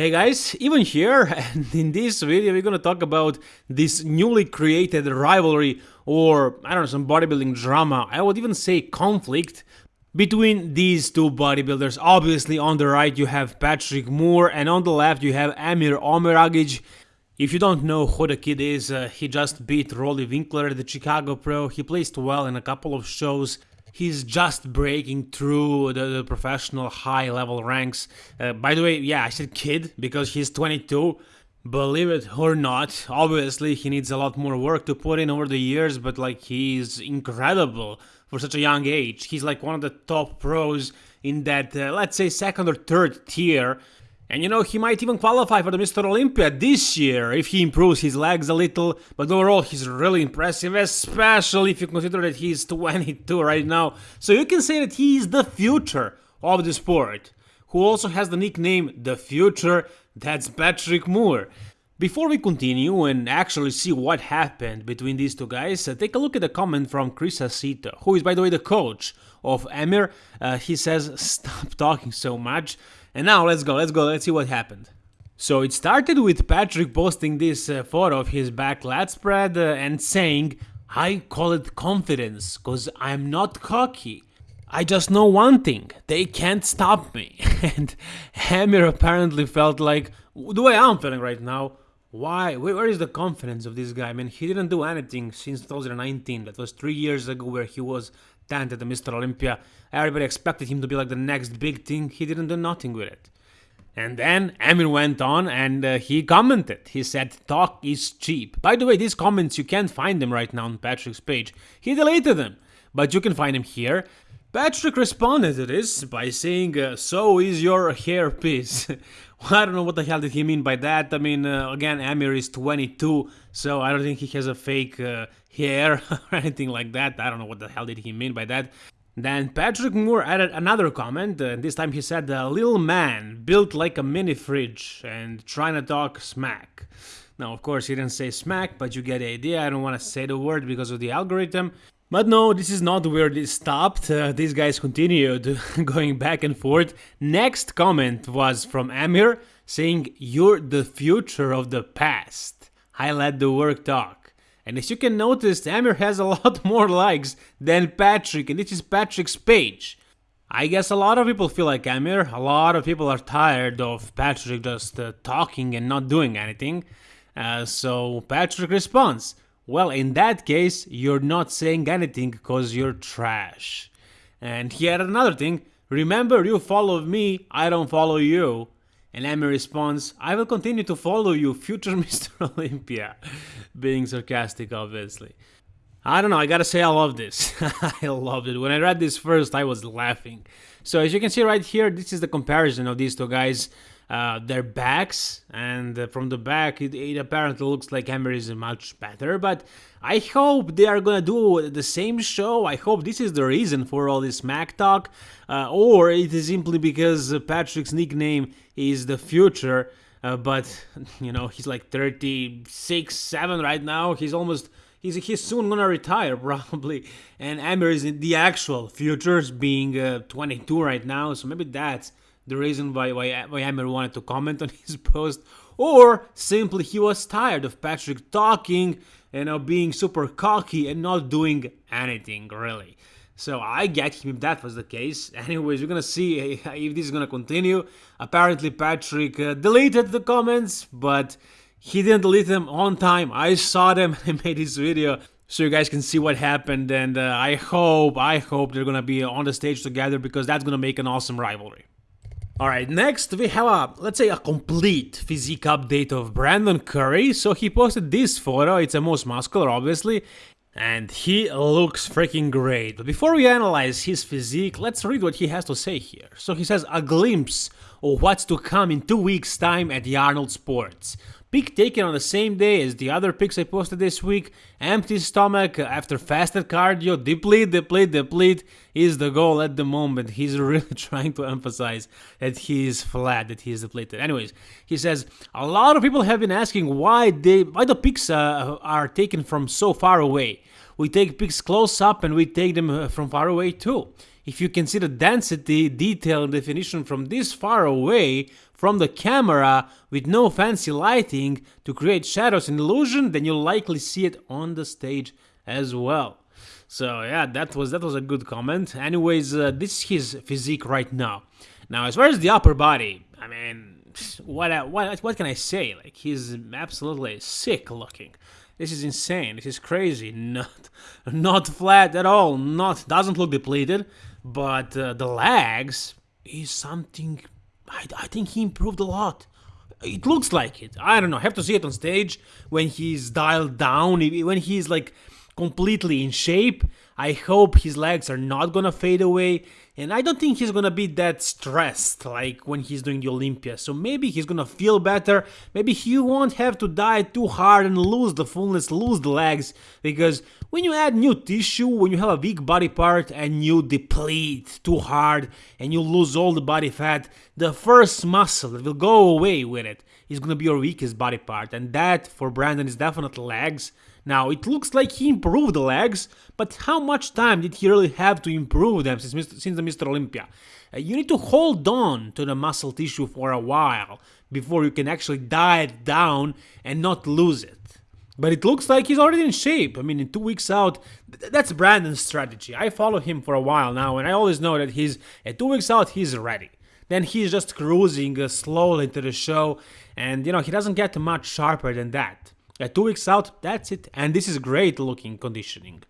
Hey guys, even here, and in this video we're gonna talk about this newly created rivalry or, I don't know, some bodybuilding drama, I would even say conflict, between these two bodybuilders. Obviously on the right you have Patrick Moore and on the left you have Amir Omeragic. If you don't know who the kid is, uh, he just beat Roelly Winklaar at the Chicago Pro, he placed well in a couple of shows, he's just breaking through the, the professional high level ranks. Uh, by the way, yeah, I said kid because he's 22. Believe it or not, obviously he needs a lot more work to put in over the years, but like he's incredible for such a young age. He's like one of the top pros in that, uh, let's say, second or third tier. And you know, he might even qualify for the Mr. Olympia this year if he improves his legs a little, but overall he's really impressive, especially if you consider that he's 22 right now. So you can say that he's the future of the sport. Who also has the nickname The Future, that's Patrick Moore. Before we continue and actually see what happened between these two guys, uh, take a look at the comment from Chris Aceto, who is by the way the coach of Amir. Uh, he says, stop talking so much. And now let's go, let's go, let's see what happened. So it started with Patrick posting this uh, photo of his back lat spread uh, and saying, I call it confidence, cause I'm not cocky. I just know one thing, they can't stop me. and Amir apparently felt like, the way I'm feeling right now, why? Where is the confidence of this guy? I mean, he didn't do anything since 2019. That was three years ago where he was talented Mr. Olympia. Everybody expected him to be like the next big thing. He didn't do nothing with it. And then Amir went on and uh, he commented. He said, talk is cheap. By the way, these comments, you can't find them right now on Patrick's page. He deleted them, but you can find them here. Patrick responded to this by saying, uh, so is your hair piece. I don't know what the hell did he mean by that. I mean, uh, again, Amir is 22, so I don't think he has a fake uh, hair or anything like that. I don't know what the hell did he mean by that. Then Patrick Moore added another comment, uh, this time he said, a little man built like a mini fridge and trying to talk smack. Now, of course, he didn't say smack, but you get the idea. I don't want to say the word because of the algorithm. But no, this is not where this stopped. Uh, these guys continued going back and forth. Next comment was from Amir saying, You're the future of the past. I let the work talk. And as you can notice, Amir has a lot more likes than Patrick, and this is Patrick's page. I guess a lot of people feel like Amir. A lot of people are tired of Patrick just uh, talking and not doing anything. Uh, so Patrick responds, well, in that case, you're not saying anything because you're trash. And here another thing, remember you follow me, I don't follow you. And Emmy responds, I will continue to follow you, future Mr. Olympia. Being sarcastic, obviously. I don't know, I gotta say I love this. I loved it. When I read this first, I was laughing. So as you can see right here, this is the comparison of these two guys uh, their backs, and uh, from the back it, it, apparently looks like Amir is much better, but I hope they are gonna do the same show, I hope this is the reason for all this Mac talk, uh, or it is simply because Patrick's nickname is the future, uh, but, you know, he's like 36, 7 right now, he's almost he's he's soon gonna retire probably and Amir is in the actual futures being uh, 22 right now so maybe that's the reason why, why, why wanted to comment on his post, or simply he was tired of Patrick talking, you know, being super cocky and not doing anything really. So I get him if that was the case. Anyways, we're gonna see if this is gonna continue. Apparently Patrick uh, deleted the comments, but he didn't delete them on time. I saw them and I made this video so you guys can see what happened and uh, I hope, I hope they're gonna be on the stage together because that's gonna make an awesome rivalry. Alright, next we have a, let's say a complete physique update of Brandon Curry. So he posted this photo, it's a most muscular obviously, and he looks freaking great. But before we analyze his physique, let's read what he has to say here. So he says, a glimpse of what's to come in two weeks time at the Arnold Sports. Pic taken on the same day as the other pics I posted this week. Empty stomach after fasted cardio. Deplete, deplete, deplete is the goal at the moment. He's really trying to emphasize that he is flat, that he is depleted. Anyways, he says a lot of people have been asking why they why the pics uh, are taken from so far away. We take pics close up and we take them uh, from far away too. If you can see the density, detail, definition from this far away from the camera with no fancy lighting to create shadows and illusion, then you'll likely see it on the stage as well. So yeah, that was that was a good comment. Anyways, uh, this is his physique right now. Now, as far as the upper body, I mean, what what what can I say? Like he's absolutely sick looking. This is insane. This is crazy. Not not flat at all. Not doesn't look depleted, but uh, the legs is something. I, I think he improved a lot. It looks like it. I don't know. Have to see it on stage when he's dialed down. When he's like completely in shape. I hope his legs are not gonna fade away, and I don't think he's gonna be that stressed like when he's doing the Olympia. So maybe he's gonna feel better. Maybe he won't have to diet too hard and lose the fullness, lose the legs, because when you add new tissue, when you have a weak body part and you deplete too hard and you lose all the body fat, the first muscle that will go away with it is gonna be your weakest body part, and that for Brandon is definitely legs. Now, it looks like he improved the legs, but how much time did he really have to improve them since, since the Mr. Olympia? Uh, you need to hold on to the muscle tissue for a while before you can actually diet down and not lose it. But it looks like he's already in shape. I mean, in two weeks out, th that's Brandon's strategy. I follow him for a while now, and I always know that he's at two weeks out, he's ready. Then he's just cruising uh, slowly to the show, and you know he doesn't get much sharper than that. At two weeks out, that's it. And this is great looking conditioning.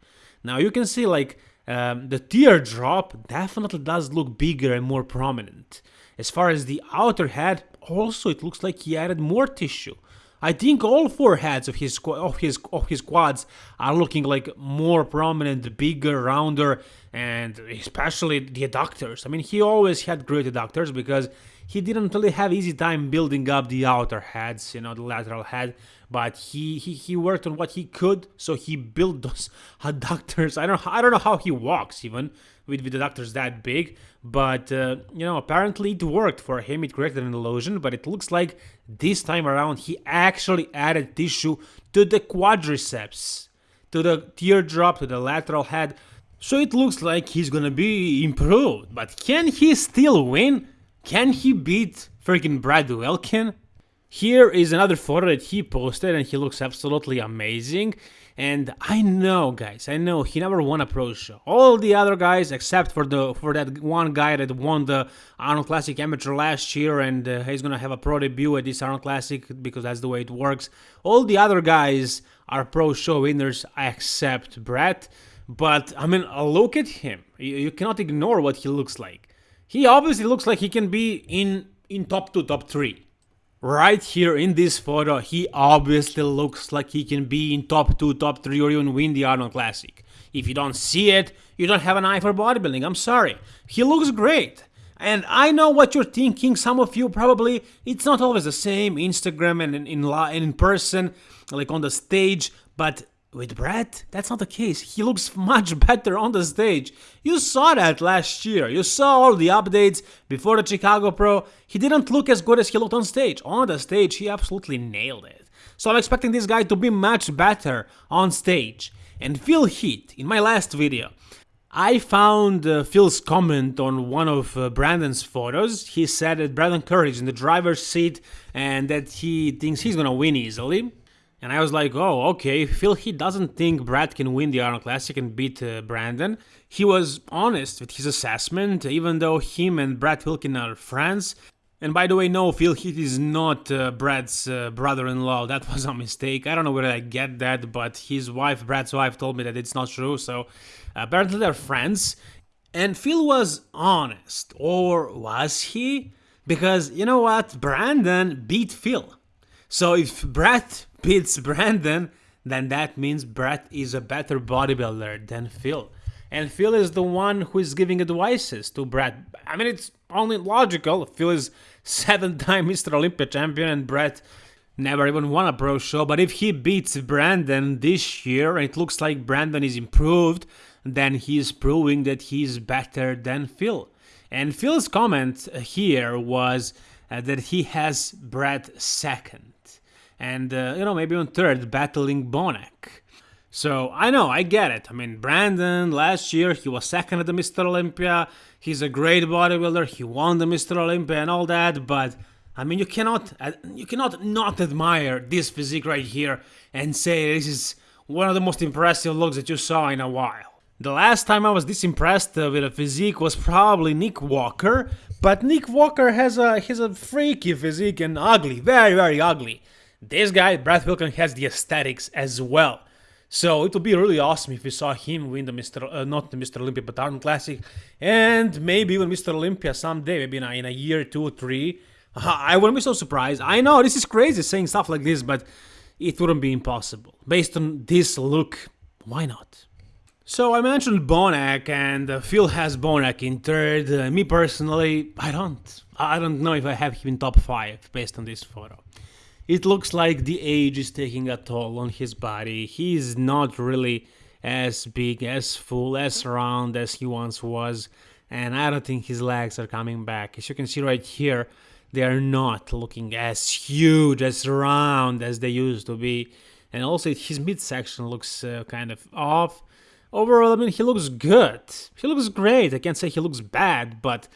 Now you can see like um, the teardrop definitely does look bigger and more prominent. As far as the outer head, also it looks like he added more tissue. I think all four heads of his of his of his quads are looking like more prominent, bigger, rounder, and especially the adductors. I mean, he always had great adductors because he didn't really have easy time building up the outer heads, you know, the lateral head, but he, he, he worked on what he could, so he built those adductors. I don't I don't know how he walks even with, with adductors that big, but uh, you know, apparently it worked for him. It created an illusion, but it looks like this time around he actually added tissue to the quadriceps, to the teardrop, to the lateral head. So it looks like he's gonna be improved, but can he still win? Can he beat freaking Brett Wilkin? Here is another photo that he posted and he looks absolutely amazing. And I know, guys, I know he never won a pro show. All the other guys, except for the for that one guy that won the Arnold Classic Amateur last year, and uh, he's gonna have a pro debut at this Arnold Classic because that's the way it works. All the other guys are pro show winners except Brett. But I mean, look at him. You, you cannot ignore what he looks like. He obviously looks like he can be in, in top 2, top 3. Right here in this photo, he obviously looks like he can be in top 2, top 3 or even win the Arnold Classic. If you don't see it, you don't have an eye for bodybuilding, I'm sorry. He looks great. And I know what you're thinking, some of you probably, it's not always the same, Instagram and in, in, in person, like on the stage, but with Brett, that's not the case. He looks much better on the stage. You saw that last year. You saw all the updates before the Chicago Pro. He didn't look as good as he looked on stage. On the stage, he absolutely nailed it. So I'm expecting this guy to be much better on stage. And Phil Heath, in my last video, I found uh, Phil's comment on one of uh, Brandon's photos. He said that Brandon is in the driver's seat and that he thinks he's gonna win easily. And I was like, oh, okay, Phil, he doesn't think Brad can win the Arnold Classic and beat uh, Brandon. He was honest with his assessment, even though him and Brett Wilkin are friends. And by the way, no, Phil Heath is not uh, Brad's uh, brother-in-law. That was a mistake. I don't know where I get that, but his wife, Brad's wife, told me that it's not true. So apparently they're friends. And Phil was honest, or was he? Because you know what? Brandon beat Phil. So if Brad beats Brandon, then that means Brad is a better bodybuilder than Phil. And Phil is the one who is giving advices to Brad. I mean, it's only logical. Phil is seven-time Mr. Olympia champion and Brad never even won a pro show. But if he beats Brandon this year, and it looks like Brandon is improved, then he's proving that he's better than Phil. And Phil's comment here was uh, that he has Brad second and uh, you know maybe on third battling Bonac. So I know, I get it. I mean, Brandon last year he was second at the Mr. Olympia. He's a great bodybuilder. He won the Mr. Olympia and all that, but I mean, you cannot uh, you cannot not admire this physique right here and say this is one of the most impressive looks that you saw in a while. The last time I was this impressed uh, with a physique was probably Nick Walker, but Nick Walker has a has a freaky physique and ugly, very very ugly. This guy, Brett Wilkin, has the aesthetics as well. So it would be really awesome if we saw him win the Mr. Uh, not the Mr. Olympia, but Arnold Classic, and maybe even Mr. Olympia someday, maybe in a, in a year, two, three. I wouldn't be so surprised. I know this is crazy saying stuff like this, but it wouldn't be impossible. Based on this look, why not? So I mentioned Bonac, and uh, Phil has Bonac in third. Uh, me personally, I don't. I don't know if I have him in top five based on this photo. It looks like the age is taking a toll on his body. He is not really as big, as full, as round as he once was. And I don't think his legs are coming back. As you can see right here, they are not looking as huge, as round as they used to be. And also his midsection looks uh, kind of off. Overall, I mean, he looks good. He looks great. I can't say he looks bad, but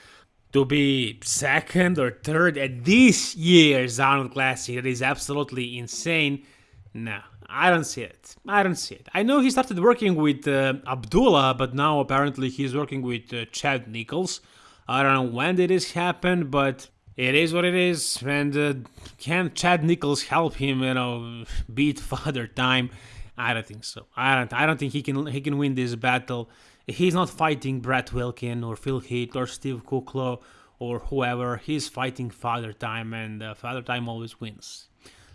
to be second or third at this year's Arnold Classic. That is absolutely insane. No, I don't see it. I don't see it. I know he started working with uh, Abdullah, but now apparently he's working with uh, Chad Nichols. I don't know when did this happen, but it is what it is. And uh, can Chad Nichols help him, you know, beat Father Time? I don't think so. I don't. I don't think he can. He can win this battle he's not fighting Brett Wilkin or Phil Heath or Steve Kuclo or whoever. He's fighting Father Time, and uh, Father Time always wins.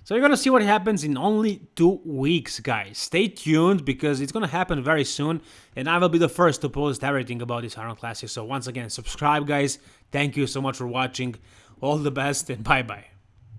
So you're gonna see what happens in only two weeks, guys. Stay tuned because it's gonna happen very soon, and I will be the first to post everything about this Arnold Classic. So once again, subscribe, guys. Thank you so much for watching. All the best, and bye bye.